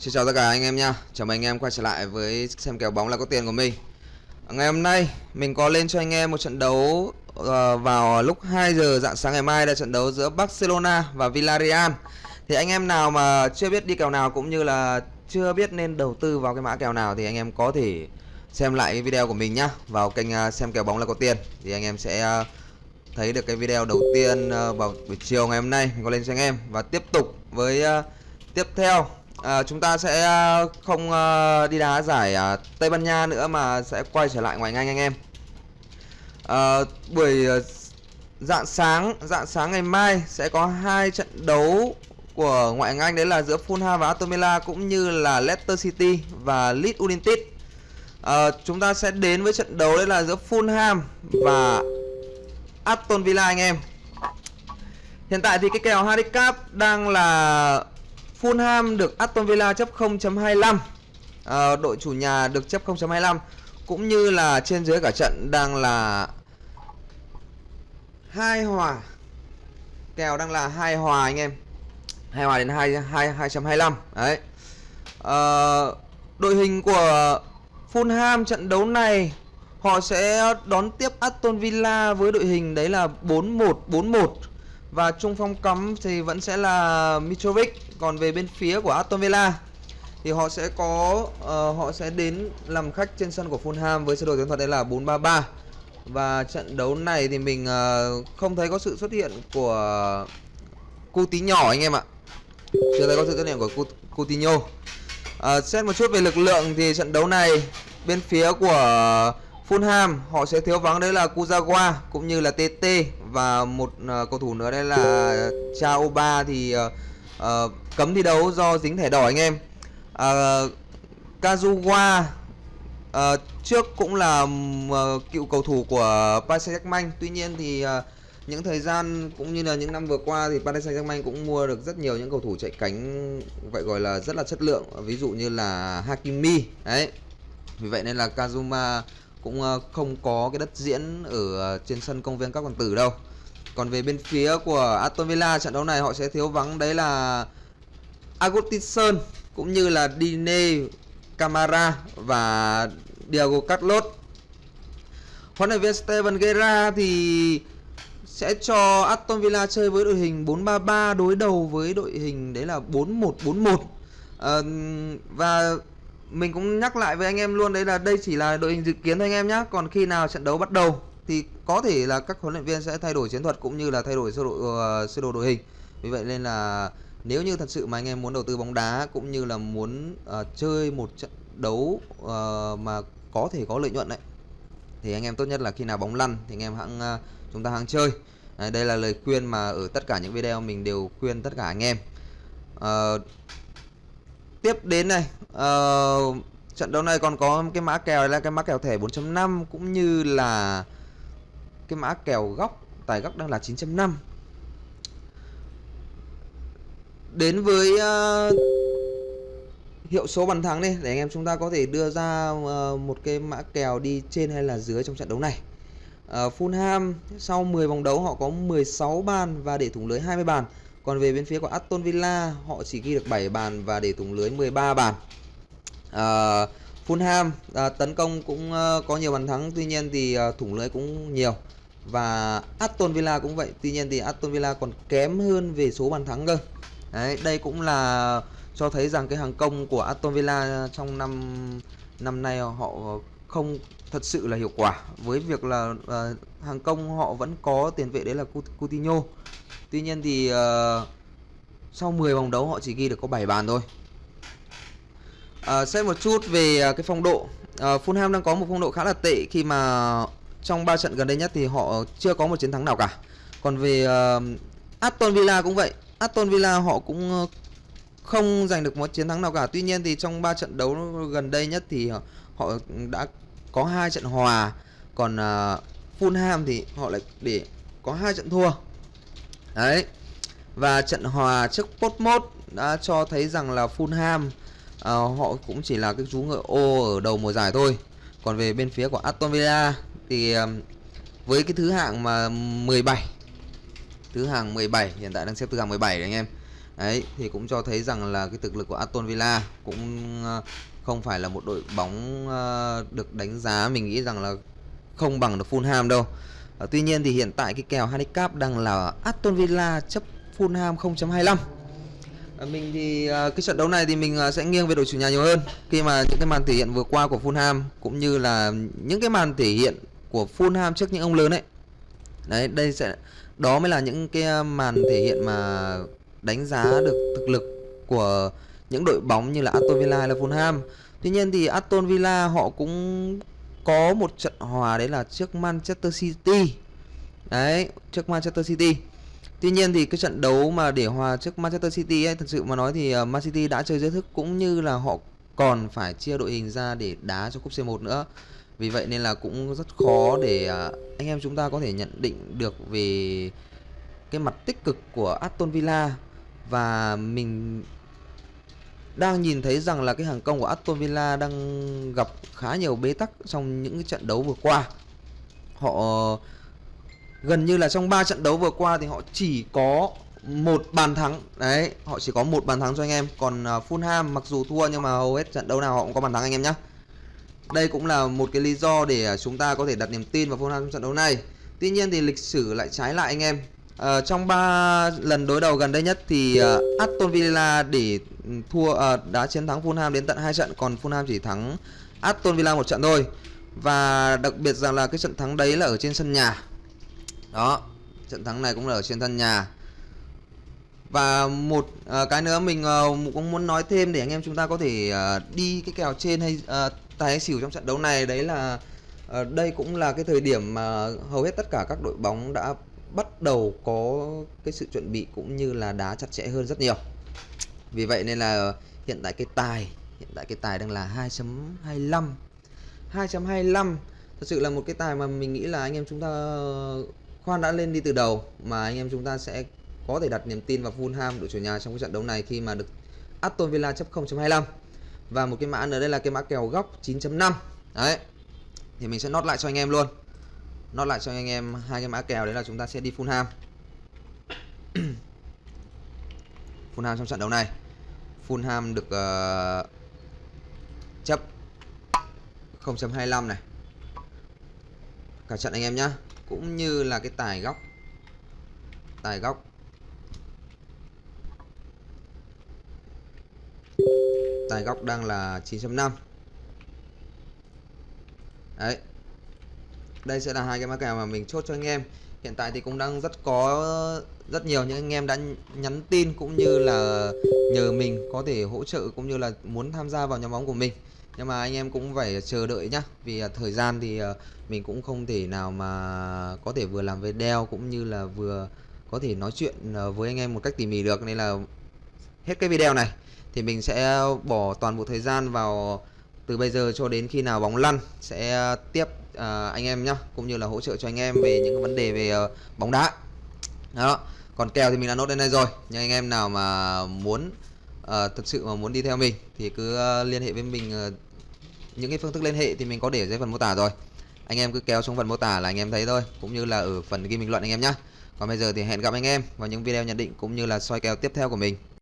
Xin chào tất cả anh em nha. Chào mừng anh em quay trở lại với xem kèo bóng là có tiền của mình. À, ngày hôm nay mình có lên cho anh em một trận đấu uh, vào lúc 2 giờ dạng sáng ngày mai là trận đấu giữa Barcelona và Villarreal. Thì anh em nào mà chưa biết đi kèo nào cũng như là chưa biết nên đầu tư vào cái mã kèo nào thì anh em có thể xem lại cái video của mình nhá Vào kênh uh, xem kèo bóng là có tiền. Thì anh em sẽ uh, thấy được cái video đầu tiên uh, vào buổi chiều ngày hôm nay mình có lên cho anh em. Và tiếp tục với uh, tiếp theo à, chúng ta sẽ ờ, không ờ, đi đá giải Tây Ban Nha nữa mà sẽ quay trở lại ngoài Anh anh em. À, buổi dạng sáng dạng sáng ngày mai sẽ có hai trận đấu của ngoại hạng Anh đấy là giữa Fulham và Aston Villa cũng như là Leicester City và Leeds United. À, chúng ta sẽ đến với trận đấu đấy là giữa Fulham và Aston Villa anh em. Hiện tại thì cái kèo handicap đang là Fulham được Aston Villa chấp 0.25 à, ờ, Đội chủ nhà được chấp 0.25 Cũng như là trên dưới cả trận đang là hai hòa. Kèo đang là hai hòa anh em. Hai hòa đến 2, 2, 2.25 Đấy. À, Đội hình của Fulham trận đấu này Họ sẽ đón tiếp Aston Villa với đội hình đấy là 4-1-4-1 và trung phong cắm thì vẫn sẽ là Mitrovic còn về bên phía của Aston Villa thì họ sẽ có uh, họ sẽ đến làm khách trên sân của Fulham với sơ đồ chiến thuật đây là 433 và trận đấu này thì mình uh, không thấy có sự xuất hiện của Coutinho anh em ạ. Chưa thấy có sự xuất hiện của Coutinho. Uh, xét một chút về lực lượng thì trận đấu này bên phía của Fulham họ sẽ thiếu vắng đấy là Kuzawa cũng như là TT và một uh, cầu thủ nữa đây là Chaoba thì uh, uh, cấm thi đấu do dính thẻ đỏ anh em. Uh, Kazuwa uh, trước cũng là uh, cựu cầu thủ của Paris Saint-Germain tuy nhiên thì uh, những thời gian cũng như là những năm vừa qua thì Paris Saint-Germain cũng mua được rất nhiều những cầu thủ chạy cánh vậy gọi là rất là chất lượng ví dụ như là Hakimi đấy. Vì vậy nên là Kazuma cũng ờ, không có cái đất diễn ở ờ, trên sân công viên các hoàng tử đâu còn về bên phía của Aston Villa trận đấu này họ sẽ thiếu vắng đấy là Agustinson cũng như là Dine Camara và Diego Carlos. Huấn luyện viên Steven Gerrard thì sẽ cho Aston Villa chơi với đội hình 4-3-3 đối đầu với đội hình đấy là 4-1-4-1. À, và mình cũng nhắc lại với anh em luôn đấy là đây chỉ là đội hình dự kiến thôi anh em nhé. Còn khi nào trận đấu bắt đầu thì có thể là các huấn luyện viên sẽ thay đổi chiến thuật cũng như là thay đổi sơ đồ uh, sơ đồ đội hình. Vì vậy nên là nếu như thật sự mà anh em muốn đầu tư bóng đá cũng như là muốn uh, chơi một trận đấu uh, mà có thể có lợi nhuận đấy thì anh em tốt nhất là khi nào bóng lăn thì anh em hãng uh, chúng ta hãng chơi. Đây là lời khuyên mà ở tất cả những video mình đều khuyên tất cả anh em. Uh, tiếp đến này uh, trận đấu này còn có cái mã kèo là cái mã kèo thẻ 4.5 cũng như là cái mã kèo góc tài góc đang là 9.5 đến với uh, hiệu số bàn thắng đi để anh em chúng ta có thể đưa ra uh, một cái mã kèo đi trên hay là dưới trong trận đấu này. Uh, Fulham sau 10 vòng đấu họ có 16 bàn và để thủng lưới 20 bàn còn về bên phía của Aston Villa họ chỉ ghi được 7 bàn và để thủng lưới 13 bàn. À, Fulham à, tấn công cũng à, có nhiều bàn thắng tuy nhiên thì à, thủng lưới cũng nhiều. Và Aston Villa cũng vậy tuy nhiên thì Aston Villa còn kém hơn về số bàn thắng cơ. Đấy, đây cũng là cho thấy rằng cái hàng công của Aston Villa trong năm năm nay họ không thật sự là hiệu quả với việc là uh, hàng công họ vẫn có tiền vệ đấy là Coutinho tuy nhiên thì uh, sau 10 vòng đấu họ chỉ ghi được có 7 bàn thôi uh, xem một chút về cái phong độ uh, Fulham đang có một phong độ khá là tệ khi mà trong 3 trận gần đây nhất thì họ chưa có một chiến thắng nào cả. Còn về uh, Aston Villa cũng vậy. Aston Villa họ cũng không giành được một chiến thắng nào cả. Tuy nhiên thì trong 3 trận đấu gần đây nhất thì họ đã có hai trận hòa. Còn uh, Fulham thì họ lại để có hai trận thua. Đấy. Và trận hòa trước Portsmouth đã cho thấy rằng là Fulham uh, họ cũng chỉ là cái chú ngựa ô ở đầu mùa giải thôi. Còn về bên phía của Aston Villa thì ờ, với cái thứ hạng mà 17 thứ hạng 17 hiện tại đang xếp thứ hạng 17 đấy anh em đấy thì cũng cho thấy rằng là cái thực lực của Aston Villa cũng uh, không phải là một đội bóng uh, được đánh giá mình nghĩ rằng là không bằng được Fulham đâu. Uh, tuy nhiên thì hiện tại cái kèo handicap đang là Aston Villa chấp Fulham 0.25 ờ, mình thì cái trận đấu này thì mình sẽ nghiêng về đội chủ nhà nhiều hơn. Khi mà những cái màn thể hiện vừa qua của Fulham cũng như là những cái màn thể hiện của Fulham trước những ông lớn ấy. Đấy đây sẽ đó mới là những cái màn thể hiện mà đánh giá được thực lực của những đội bóng như là Aston Villa hay là Fulham. Tuy nhiên thì Aston Villa họ cũng có một trận hòa đấy là trước Manchester City. Đấy, trước Manchester City. Tuy nhiên thì cái trận đấu mà để hòa trước Manchester City ấy, thật sự mà nói thì ờ, Man City đã chơi rất thức cũng như là họ còn phải chia đội hình ra để đá cho cúp C1 nữa. Vì vậy nên là cũng rất khó để ờ, anh em chúng ta có thể nhận định được về cái mặt tích cực của Aston Villa. Và mình đang nhìn thấy rằng là cái hàng công của Aston Villa đang gặp khá nhiều bế tắc trong những cái trận đấu vừa qua. Họ gần như là trong 3 trận đấu vừa qua thì họ chỉ có một bàn thắng. Đấy họ chỉ có một bàn thắng cho anh em. Còn à, Fulham mặc dù thua nhưng mà hầu hết trận đấu nào họ cũng có bàn thắng anh em nhé đây cũng là một cái lý do để à, chúng ta có thể đặt niềm tin vào Fulham trong trận đấu này. Tuy nhiên thì lịch sử lại trái lại anh em. Uh, trong 3 lần đối đầu gần đây nhất thì uh, Aston Villa để thua à, đã chiến thắng Fulham đến tận hai trận còn Fulham chỉ thắng Aston Villa một trận thôi. Và đặc biệt rằng là cái trận thắng đấy là ở trên sân nhà. Đó trận thắng này cũng là ở trên sân nhà. Và một à, cái nữa mình à, cũng muốn nói thêm để anh em chúng ta có thể à, đi cái kèo trên hay à, tài hay xỉu trong trận đấu này. Đấy là à, đây cũng là cái thời điểm mà hầu hết tất cả các đội bóng đã bắt đầu có cái sự chuẩn bị cũng như là đá chặt chẽ hơn rất nhiều vì vậy nên là hiện tại cái tài, hiện tại cái tài đang là 2.25 2.25 thật sự là một cái tài mà mình nghĩ là anh em chúng ta ờ, Khoan đã lên đi từ đầu, mà anh em chúng ta sẽ có thể đặt niềm tin vào Fulham đội chủ nhà trong cái trận đấu này khi mà được Aston Villa chấp 0.25 và một cái mã nữa đây là cái mã kèo góc 9.5 đấy, thì mình sẽ nốt lại cho anh em luôn. Nốt lại cho anh em hai cái mã kèo, đấy là chúng ta sẽ đi Fulham. Fulham trong trận đấu này. Fulham được uh, chấp 0.25 này. Cả trận anh em nhá. Cũng như là cái tài góc. Tài góc. Tài góc đang là 9.5 đấy đây sẽ là hai cái mã kèo mà mình chốt cho anh em. Hiện tại thì cũng đang rất có, rất nhiều những anh em đã nhắn tin cũng như là nhờ mình có thể hỗ trợ cũng như là muốn tham gia vào nhóm bóng của mình. Nhưng mà anh em cũng phải chờ đợi nhá, vì à, thời gian thì à, mình cũng không thể nào mà có thể vừa làm về đeo cũng như là vừa có thể nói chuyện à, với anh em một cách tỉ mỉ được. Nên là hết cái video này thì mình sẽ bỏ toàn bộ thời gian vào từ bây giờ cho đến khi nào bóng lăn sẽ ờ, tiếp uh, anh em nhá cũng như là hỗ trợ cho anh em về những vấn đề về uh, bóng đá. Đó còn kèo thì mình đã nốt đến đây rồi nhưng anh em nào mà muốn uh, thật sự mà muốn đi theo mình thì cứ uh, liên hệ với mình uh, những cái phương thức liên hệ thì mình có để dưới phần mô tả rồi. Anh em cứ kéo xuống phần mô tả là anh em thấy thôi cũng như là ở phần ghi bình luận anh em nhé còn bây giờ thì hẹn gặp anh em vào những video nhận định cũng như là soi kèo tiếp theo của mình.